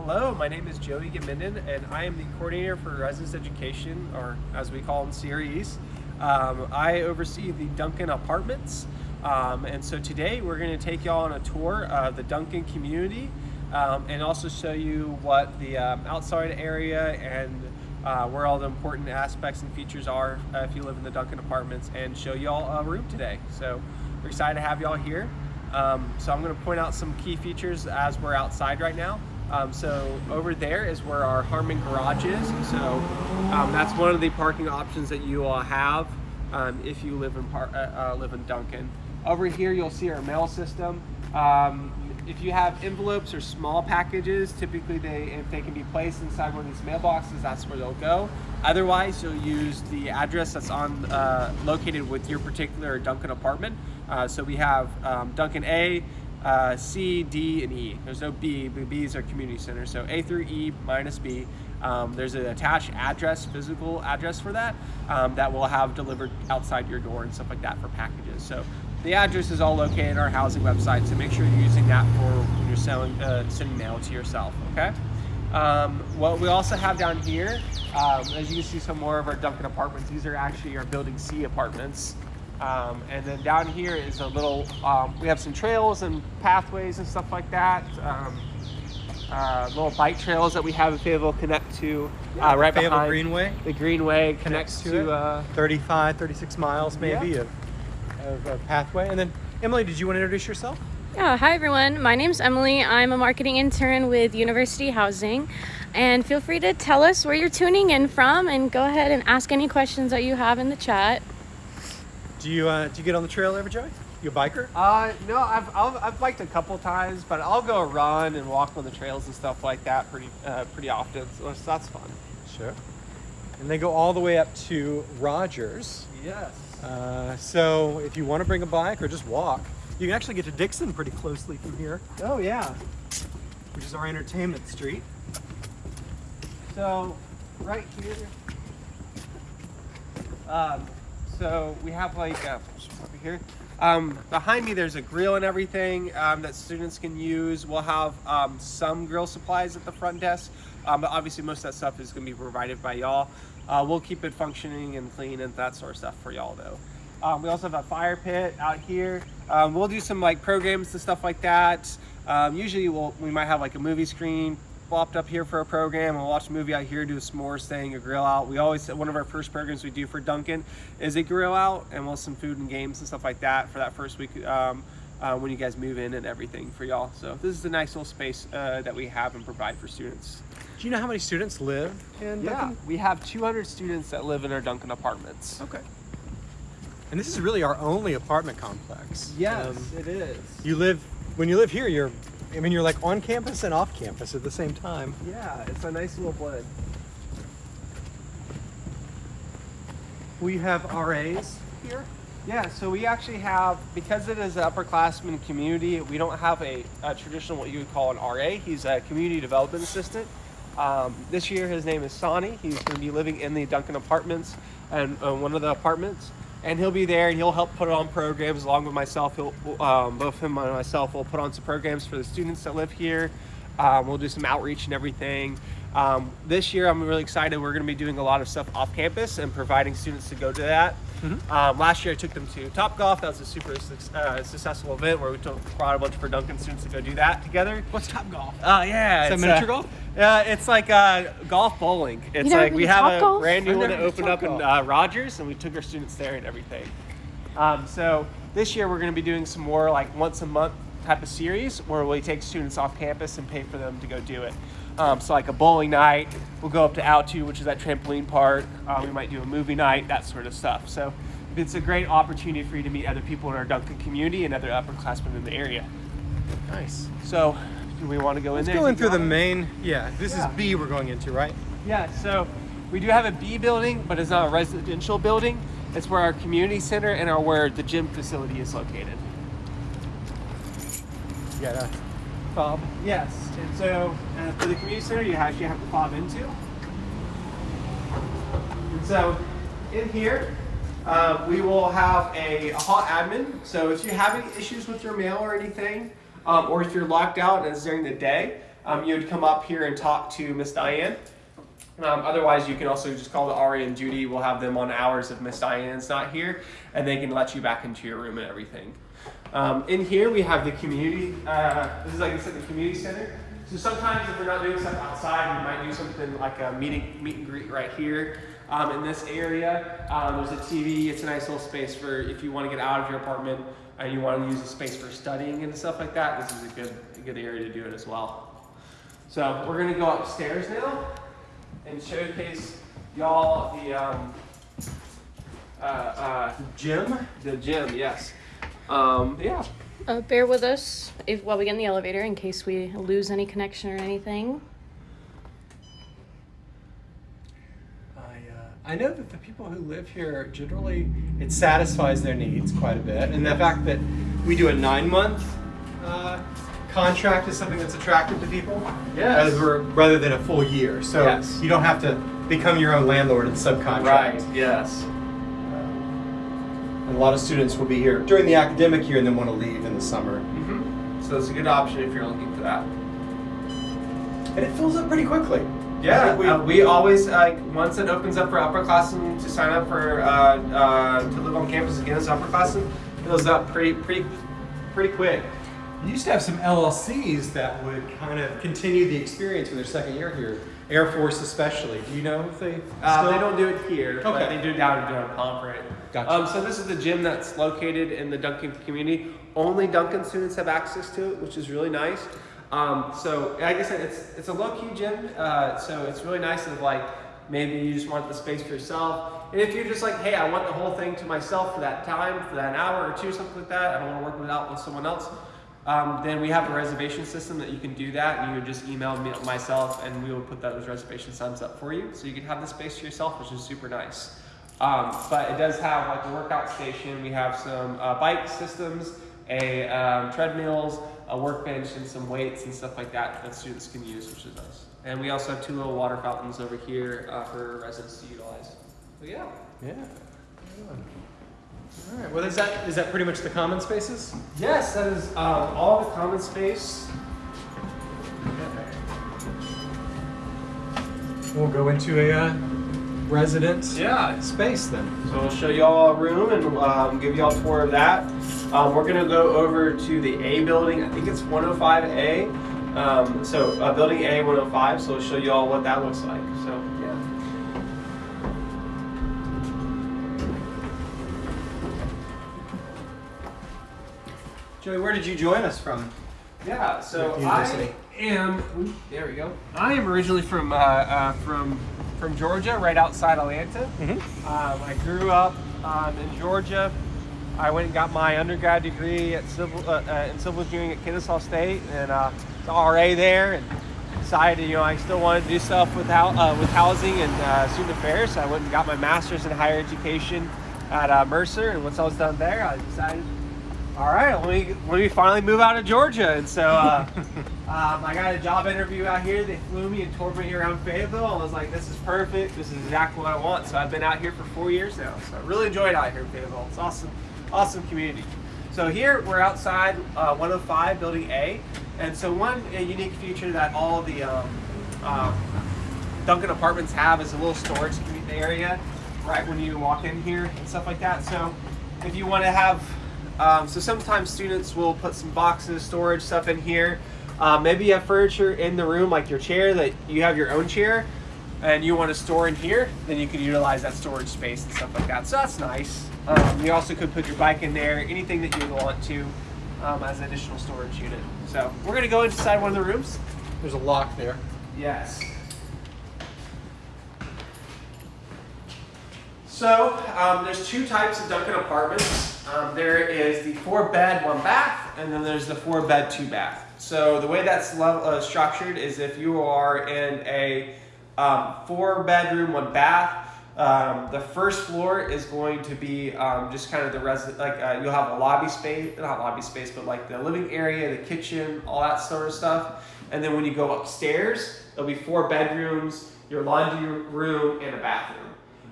Hello, my name is Joey Gemuenden and I am the coordinator for residence education, or as we call them, CREs. Um, I oversee the Duncan Apartments. Um, and so today we're going to take y'all on a tour of the Duncan community um, and also show you what the um, outside area and uh, where all the important aspects and features are uh, if you live in the Duncan Apartments and show y'all a room today. So we're excited to have y'all here. Um, so I'm going to point out some key features as we're outside right now. Um, so over there is where our Harmon garage is. So um, that's one of the parking options that you all have um, if you live in par uh, uh, live in Duncan. Over here you'll see our mail system. Um, if you have envelopes or small packages, typically they if they can be placed inside one of these mailboxes, that's where they'll go. Otherwise, you'll use the address that's on uh, located with your particular Duncan apartment. Uh, so we have um, Duncan A, uh, C, D, and E. There's no B, but B's are community center. So A through E minus B. Um, there's an attached address, physical address for that, um, that will have delivered outside your door and stuff like that for packages. So the address is all located in our housing website, so make sure you're using that for when you're selling, uh, sending mail to yourself, okay? Um, what we also have down here, um, as you can see some more of our Duncan apartments, these are actually our Building C apartments. Um, and then down here is a little, um, we have some trails and pathways and stuff like that. Um, uh, little bike trails that we have available connect to uh, right Fayetteville behind Greenway the Greenway connects connects to, to, uh, 35, 36 miles maybe Yeah. of, of, of pathway. And then Emily, did you want to introduce yourself? Yeah, hi everyone. My name's Emily. I'm a marketing intern with University Housing. And feel free to tell us where you're tuning in from and go ahead and ask any questions that you have in the chat. Do you uh, do you get on the trail ever, Joey? You a biker? Uh, no, I've, I've, I've biked a couple times, but I'll go run and walk on the trails and stuff like that pretty, uh, pretty often. So that's- that's fun. Sure. And they go all the way up to Rogers. Yes. Uh, so if you want to bring a bike or just walk, you can actually get to Dickson pretty closely from here, Oh yeah. which is our entertainment street. So right here. Um, so we have like uh, over here. Um, behind me, there's a grill and everything um, that students can use. We'll have um, some grill supplies at the front desk, um, but obviously most of that stuff is going to be provided by y'all. Uh, we'll keep it functioning and clean and that sort of stuff for y'all though. Um, we also have a fire pit out here. Um, we'll do some like programs and stuff like that. Usually we'll, we might have like a movie screen plopped up here for a program and watch a movie out here, do a s'mores thing, a grill out. We always, one of our first programs we do for Duncan is a grill out and we'll have some food and games and stuff like that for that first week um, uh, when you guys move in and everything for y'all. So this is a nice little space uh, that we have and provide for students. Do you know how many students live in Yeah, Duncan? we have 200 students that live in our Duncan apartments. Okay. And this is really our only apartment complex. Um, it is. you live when you live here. You're, I mean, you're like on campus and off campus at the same time. Yeah, it's a nice little blend. We have RAs here. Yeah, so we actually have, because it is an upperclassman community, we don't have a, a traditional what you would call an RA. He's a community development assistant. Um, this year his name is Sonny. He's going to be living in the Duncan apartments and uh, one of the apartments. And he'll be there and he'll help put on programs along with myself. He'll, um, both him and myself will put on some programs for the students that live here. Um, we'll do some outreach and everything. Um, this year, I'm really excited. We're going to be doing a lot of stuff off campus and providing students to go to that. Um, last year, I took them to Top Golf. That was a super suc- uh, successful event where we took, brought a bunch of our Duncan students to go do that together. What's Top Golf? Oh yeah, Is that it's, miniature uh, golf? Yeah, it's like uh, golf bowling. It's like we have a Golf? brand new one never that opened up Top in uh, Rogers, and we took our students there and everything. Um, so this year we're going to be doing some more like once a month type of series where we take students off campus and pay for them to go do it. Um, so like a bowling night, we'll go up to Altu, which is that trampoline park. Uh, we might do a movie night, that sort of stuff. So it's a great opportunity for you to meet other people in our Duncan community and other upperclassmen in the area. Nice. So do we want to go in Let's there? go in through the main. Yeah, this Yeah. is B we're going into, right? Yeah, so we do have a B building, but it's not a residential building. It's where our community center and our where the gym facility is located. Got a fob. Yes, and so uh, for the community center, you actually have to fob into. And so in here, uh, we will have a, a hot admin. So if you have any issues with your mail or anything, um, or if you're locked out and it's during the day, um, you would come up here and talk to Miss Diane. Um, otherwise, you can also just call the RA on duty. We'll have them on hours if Miss Diane's not here, and they can let you back into your room and everything. Um, in here, we have the community. Uh, this is like I said, the community center. So sometimes if we're not doing stuff outside, we might do something like a meeting, meet and greet right here um, in this area. Um, there's a TV. It's a nice little space for if you want to get out of your apartment and you want to use the space for studying and stuff like that. This is a good, a good area to do it as well. So we're gonna go upstairs now and showcase y'all the um, uh, uh, Jim? the gym. Yes. Um, yeah. Uh, bear with us if while we get in the elevator in case we lose any connection or anything. I, uh, I know that the people who live here generally it satisfies their needs quite a bit, and the fact that we do a nine month uh, contract is something that's attractive to people. Yes. As rather than a full year, so Yes. you don't have to become your own landlord and subcontract. Right. Yes. And a lot of students will be here during the academic year and then want to leave in the summer. hmm So it's a good option if you're looking for that. And it fills up pretty quickly. Yeah, we, uh, we always like once it opens up for upperclassmen to sign up for uh, uh, to live on campus again as upperclassmen, it fills up pretty pretty pretty quick. You used to have some LLCs that would kind of continue the experience for their second year here. Air Force especially. Do you know if they Uh, they don't do it here, but Okay. they do down down Pomfret. Gotcha. Um, so this is the gym that's located in the Duncan community. Only Duncan students have access to it, which is really nice. Um, so like I said, it's it's a low key gym, uh, so it's really nice if like maybe you just want the space for yourself. And if you're just like, hey, I want the whole thing to myself for that time, for that hour or two, something like that. I don't want to work without with someone else. Um, then we have a reservation system that you can do that. And you would just email me myself, and we will put those reservation signs up for you, so you can have the space to yourself, which is super nice. Um, but it does have like a workout station. We have some uh, bike systems, a um, treadmills, a workbench, and some weights and stuff like that that students can use, which is nice. And we also have two little water fountains over here uh, for residents to utilize. So yeah. Yeah. All right. Well, is that is that pretty much the common spaces? Yes, that is um, all the common space. We'll go into a uh, resident Yeah. space then. So we'll show you all a room and um, give you all a tour of that. Um, we're gonna go over to the A building. I think it's 105A. Um, so uh, building A 105. So we'll show you all what that looks like. So yeah. Joey, where did you join us from? Yeah, so university. I am. there we go. I am originally from uh, uh, from from Georgia, right outside Atlanta. Mm-hmm. Um, I grew up um, in Georgia. I went and got my undergrad degree at civil uh, uh, in civil engineering at Kennesaw State, and uh, the RA there, and decided you know I still wanted to do stuff with hou- uh, with housing and uh, student affairs. So I went and got my master's in higher education at uh, Mercer, and once I was done there, I decided all right, let me let me finally move out of Georgia, and so uh, um, I got a job interview out here. They flew me and toured me around Fayetteville, and I was like, "This is perfect. This is exactly what I want." So I've been out here for four years now. So I really enjoyed out here in Fayetteville. It's awesome, awesome community. So here we're outside uh, 105 Building A, and so one unique feature that all the um, um, Duncan apartments have is a little storage area right when you walk in here and stuff like that. So if you want to have, um, so sometimes students will put some boxes, storage stuff in here. Uh, maybe you have furniture in the room, like your chair, that you have your own chair, and you want to store in here, then you can utilize that storage space and stuff like that. So that's nice. Um, you also could put your bike in there, anything that you want to, um, as an additional storage unit. So we're gonna go inside one of the rooms. There's a lock there. Yes. So um, there's two types of Duncan apartments. Um, there is the four bed, one bath, and then there's the four bed, two bath. So the way that's level, uh, structured is if you are in a um, four bedroom, one bath, um, the first floor is going to be um, just kind of the resident, like uh, you'll have a lobby space, not lobby space, but like the living area, the kitchen, all that sort of stuff. And then when you go upstairs, there'll be four bedrooms, your laundry room, and a bathroom.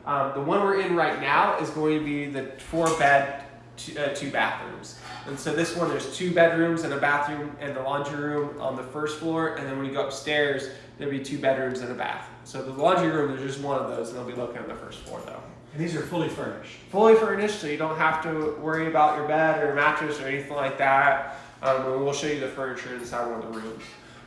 Um, the one we're in right now is going to be the four bed two, uh, two bathrooms. And so this one, there's two bedrooms and a bathroom and a laundry room on the first floor. And then when you go upstairs, there'll be two bedrooms and a bath. So the laundry room, there's just one of those, and they'll be located on the first floor though. And these are fully furnished. Fully furnished, so you don't have to worry about your bed or your mattress or anything like that. Um, and we'll show you the furniture inside one of the rooms.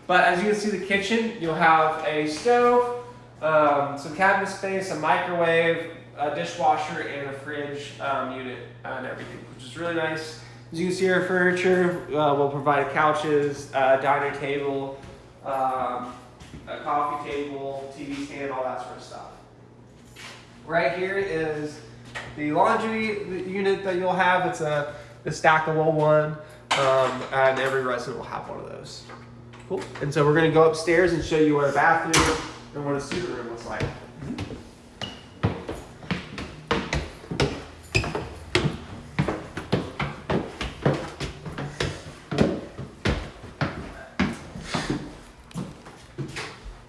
But as you can see, the kitchen, you'll have a stove, um, some cabinet space, a microwave, a dishwasher, and a fridge um, unit uh, and everything, which is really nice. As you can see, our furniture uh, will provide couches, uh, dining table, um, a coffee table, TV stand, all that sort of stuff. Right here is the laundry unit that you'll have. It's a, a stackable one, um, and every resident will have one of those. Cool. And so we're going to go upstairs and show you our bathroom and what a student room looks like.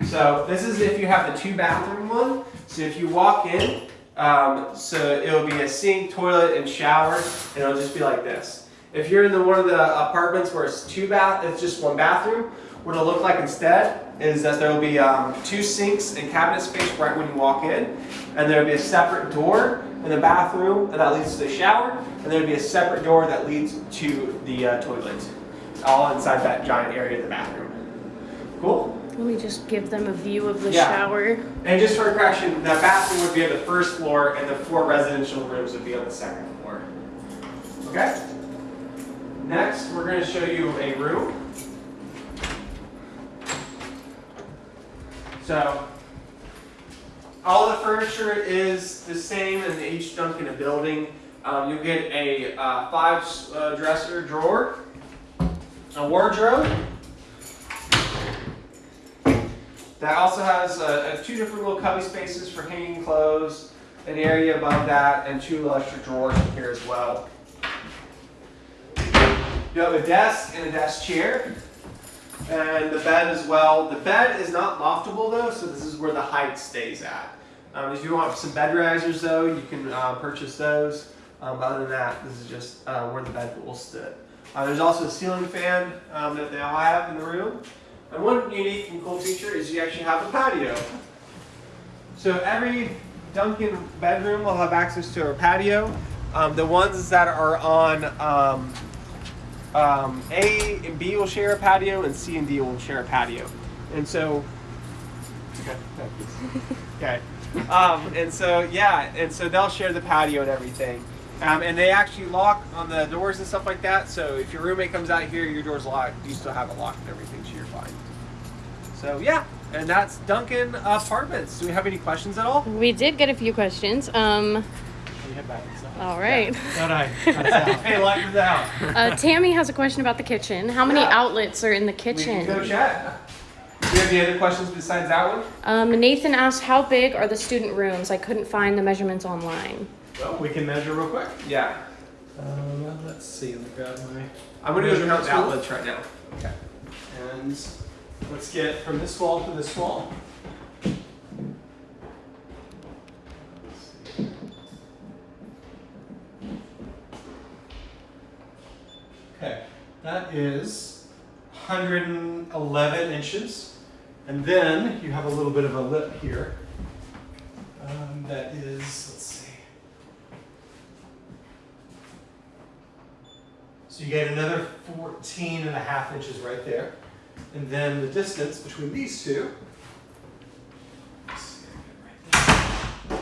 So this is if you have the two bathroom one. So if you walk in, um, so it'll be a sink, toilet, and shower, and it'll just be like this. If you're in the one of the apartments where it's two bath, it's just one bathroom. What it'll look like instead is that there will be um, two sinks and cabinet space right when you walk in, and there'll be a separate door in the bathroom and that leads to the shower, and there'll be a separate door that leads to the uh, toilet, all inside that giant area of the bathroom. Cool. Let me just give them a view of the Yeah. shower. And just for correction, the bathroom would be on the first floor and the four residential rooms would be on the second floor. Okay? Next, we're going to show you a room. So, all the furniture is the same in each Duncan a building. Um, you'll get a uh, five uh, dresser drawer, a wardrobe, that also has uh, uh, two different little cubby spaces for hanging clothes, an area above that, and two extra drawers in here as well. You have a desk and a desk chair, and the bed as well. The bed is not loftable though, so this is where the height stays at. Um, if you want some bed risers though, you can uh, purchase those. Um, other than that, this is just uh, where the bed will sit. Uh, there's also a ceiling fan um, that they all have in the room. And one unique and cool feature is you actually have a patio. So every Duncan bedroom will have access to a patio. Um, the ones that are on um, A and B will share a patio, and C and D will share a patio. And so, okay, okay. Um, and so yeah, and so they'll share the patio and everything. Um, and they actually lock on the doors and stuff like that. So if your roommate comes out here, your door's locked. You still have it locked and everything, so you're fine. So yeah, and that's Duncan Apartments. Do we have any questions at all? We did get a few questions. Um, You head back inside. all right. Thought I cut us out. Hey, light us out. Uh, Tammy has a question about the kitchen. How many Yeah. outlets are in the kitchen? We can kitchen? go chat. Do you have any other questions besides that one? Um, Nathan asked, how big are the student rooms? I couldn't find the measurements online. Well, we can measure real quick. Yeah. Um, let's see. Let me grab my. I'm gonna go count Measurements the outlets right now. Okay. And let's get from this wall to this wall. Okay, that is 111 inches. And then you have a little bit of a lip here. Um, that is, let's see. So you get another 14 and a half inches right there. And then the distance between these two. let's see, I can write this,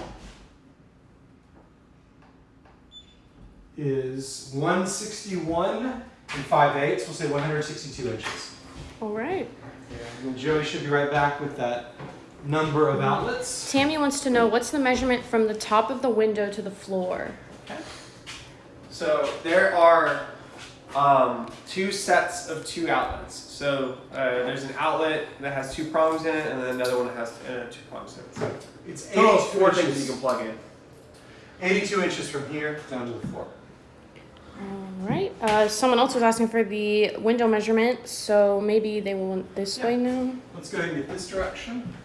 Is 161 and 5 eighths. We'll say 162 inches. All right. And then Joey should be right back with that number of outlets. Tammy wants to know what's the measurement from the top of the window to the floor? Okay. So there are um, two sets of two outlets. So uh, there's an outlet that has two prongs in it, and then another one that has uh, two prongs in it. So It's total of 82 four things inches. you can plug in. 82 inches from here down to the floor. Right. Uh, someone else was asking for the window measurement, so maybe they will want this way now. Let's go ahead and get this direction.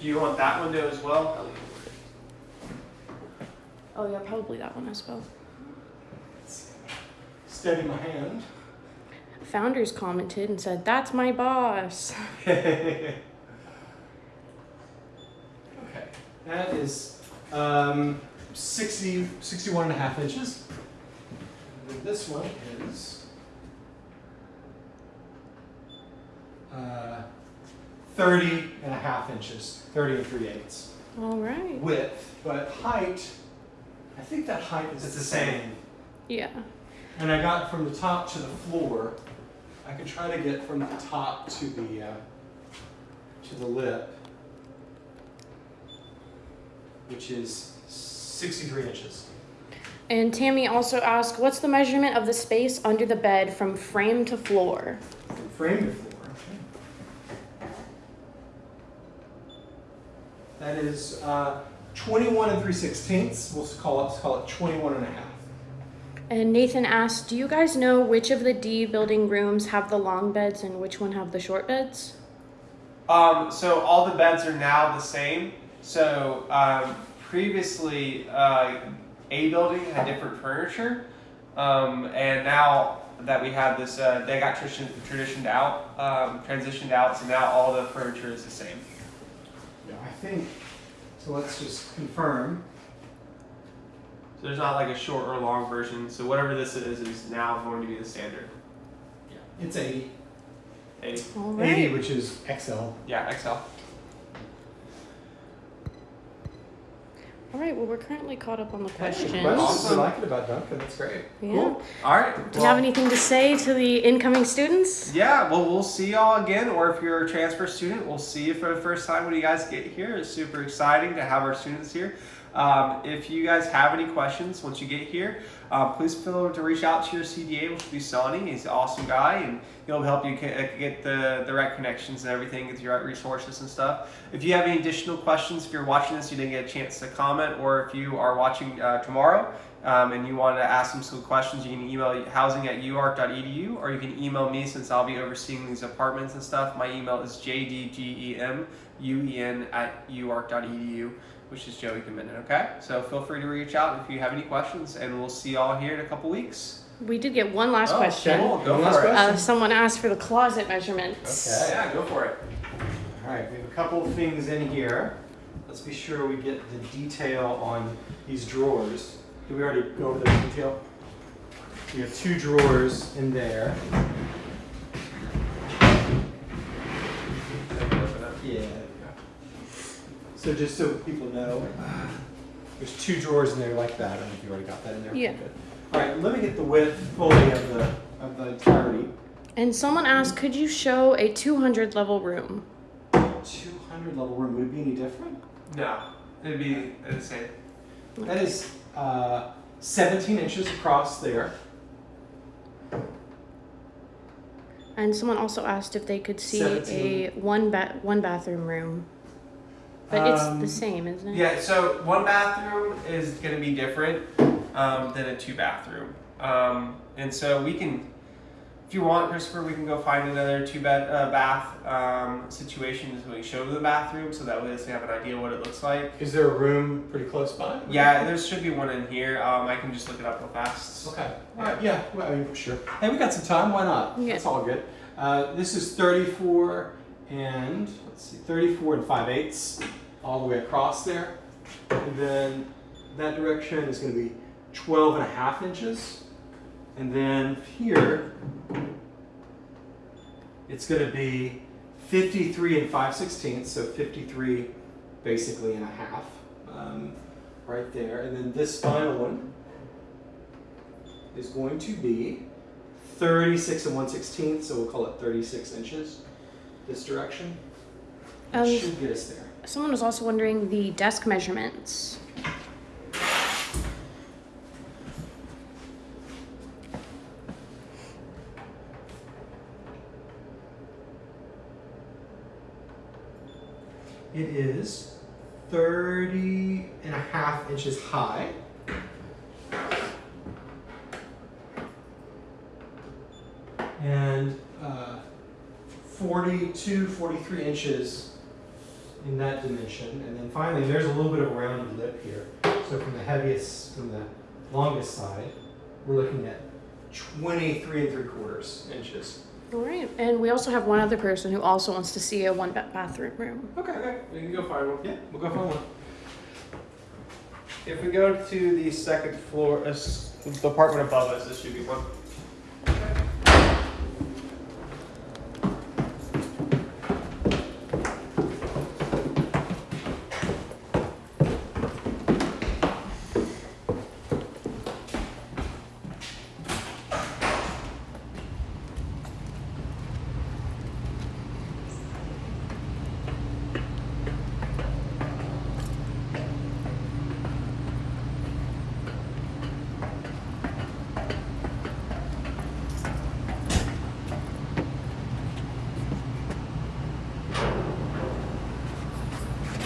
Do you want that window as well? Oh yeah, probably that one as well. Steady my hand. Founders commented and said, "That's my boss." okay, that is um, 60, 61 and a half inches. And then this one is uh, 30 and a half inches, 30 and 3 eighths All right. width, but height, I think that height is It's the same. Yeah. And I got from the top to the floor. I can try to get from the top to the uh, to the lip, which is 63 inches. And Tammy also asked, "What's the measurement of the space under the bed from frame to floor?" From frame to floor. Okay. That is uh, 21 and 3 sixteenths. We'll call it, let's call it 21 and a half. And Nathan asked, "Do you guys know which of the D building rooms have the long beds and which one have the short beds?" Um, so all the beds are now the same. So um, previously, uh, A building had different furniture, um, and now that we have this, uh, they got tradition, traditioned out, um, transitioned out. So now all the furniture is the same. Yeah, I think, so let's just confirm. So there's not like a short or long version. So whatever this is is now going to be the standard. Yeah. It's 80. 80. All 80, which is XL. Yeah, XL. All right. Well, we're currently caught up on the questions. I like it about Duncan. That's great. Yeah. Cool. All right. Do you have anything to say to the incoming students? Yeah, well, we'll see y'all again, or if you're a transfer student, we'll see you for the first time when you guys get here. It's super exciting to have our students here. Um, if you guys have any questions once you get here, uh, please feel to reach out to your CDA, which will be Sonny. He's an awesome guy, and he'll help you get the, the right connections and everything, get the right resources and stuff. If you have any additional questions, if you're watching this, you didn't get a chance to comment, or if you are watching uh, tomorrow, um, and you want to ask them some questions, you can email housing at uark.edu or you can email me since I'll be overseeing these apartments and stuff. My email is jdgemuen at uark.edu, which is Joey Committed. Okay, so feel free to reach out if you have any questions, and we'll see y'all here in a couple weeks. We did get one last Oh, question. Cool, go One last for it. question. Uh, someone asked for the closet measurements. Okay. Yeah, go for it. All right, we have a couple of things in here. Let's be sure we get the detail on these drawers. Did we already go over the detail? We have two drawers in there. So just so people know, there's two drawers in there like that. I don't know if you already got that in there. Yeah. Good. All right, let me get the width fully of the of the entirety. And someone asked, could you show a 200 level room? 200 level room would it be any different? No, it'd be the same. That is uh, 17 inches across there. And someone also asked if they could see a one ba- one bathroom room. But it's Um, the same, isn't it? Yeah, so one bathroom is going to be different um, than a two bathroom. Um, and so we can, if you want, Christopher, we can go find another two bed uh, bath um, situation so we can show the bathroom so that way they have an idea what it looks like. Is there a room pretty close by? Yeah, there should be one in here. Um, I can just look it up real fast. Okay. All right. Yeah. Well, I mean, sure. Hey, we got some time. Why not? Yeah. That's all good. Uh, this is 34 and let's see, 34 and 5 eighths all the way across there, and then that direction is going to be 12 and a half inches, and then here it's going to be 53 and 5 sixteenths, so 53 basically and a half um, right there, and then this final one is going to be 36 and 1 16th, so we'll call it 36 inches this direction. That Um, should get us there. Someone was also wondering the desk measurements. It is 30 and a half inches high. And uh, 42, 43 inches in that dimension. And then finally, there's a little bit of a rounded lip here. So from the heaviest, from the longest side, we're looking at 23 and three quarters inches. All right. And we also have one other person who also wants to see a one ba- bathroom room. Okay, okay, we can go find one. Yeah, we'll go find one. If we go to the second floor, uh, the apartment above us, this should be one.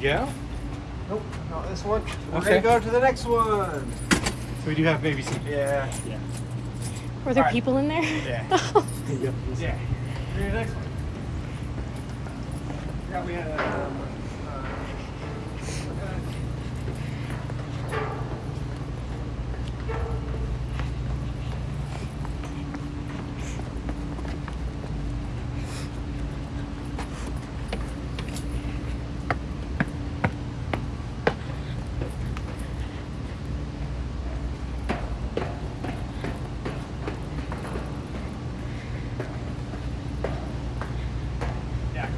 go. Nope, not this one. We're Okay. gonna go to the next one. So we do have maybe some. Yeah. Yeah. Were there All right. people in there? Yeah. Yeah. We're next one. Yeah, we had a. Um, uh, yeah.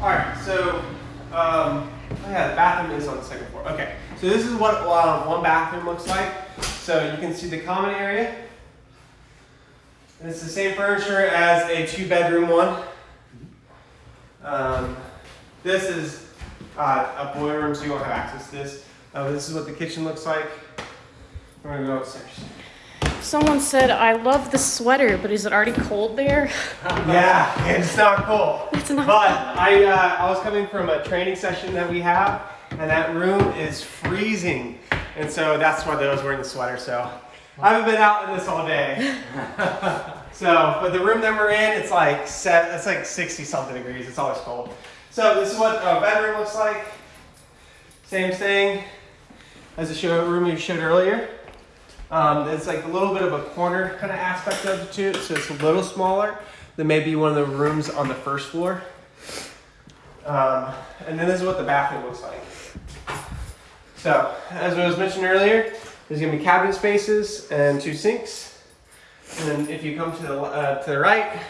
All right, so um, oh yeah, the bathroom is on the second floor. Okay, so this is what uh, one bathroom looks like. So you can see the common area. And it's the same furniture as a two-bedroom one. Um, this is uh, a boiler room, so you won't have access to this. Uh, this is what the kitchen looks like. We're gonna go upstairs. Someone said, I love the sweater, but is it already cold there? Yeah, it's not cold. It's not But I, uh, I was coming from a training session that we have, and that room is freezing, and so that's why I was wearing the sweater. So I haven't been out in this all day. so, but the room that we're in, it's like set, it's like 60 something degrees. It's always cold. So this is what a bedroom looks like. Same thing as the show room you showed earlier. Um, there's like a little bit of a corner kind of aspect of it it, so it's a little smaller than maybe one of the rooms on the first floor. Um, and then this is what the bathroom looks like. So, as I was mentioned earlier, there's gonna be cabinet spaces and two sinks. And then if you come to the, uh, to the right,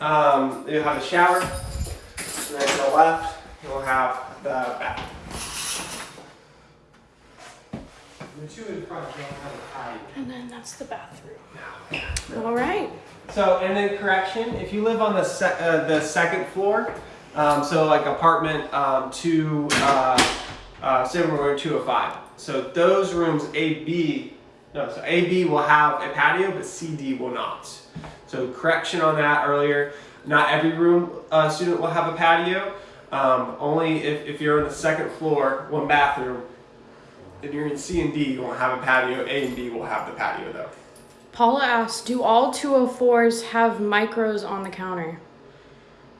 um, you'll have a shower. And then to the left, you'll have the bath. The two in front don't have a patio. And then that's the bathroom. All right. So, and then correction, if you live on the se- uh, the second floor, um, so like apartment um, two, uh, uh, Silverwood 205. So those rooms A, B, no, so A, B will have a patio, but C, D will not. So correction on that earlier. Not every room uh, student will have a patio. Um, only if, if you're on the second floor, one bathroom, and you're in C and D, you won't have a patio. A and B will have the patio though. Paula asks, do all 204s have micros on the counter?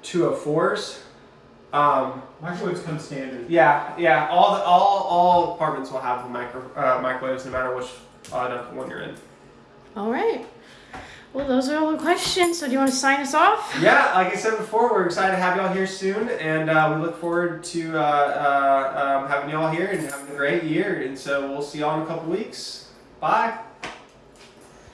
204s. Um, Microwaves come standard. yeah, yeah. All the, all all apartments will have the micro uh, microwaves, no matter which uh, Duncan one you're in. All right. Well, those are all the questions. So do you want to sign us off? Yeah, like I said before, we're excited to have y'all here soon, and uh, we look forward to uh, uh, um, having y'all here and having a great year. And so we'll see y'all in a couple weeks. Bye.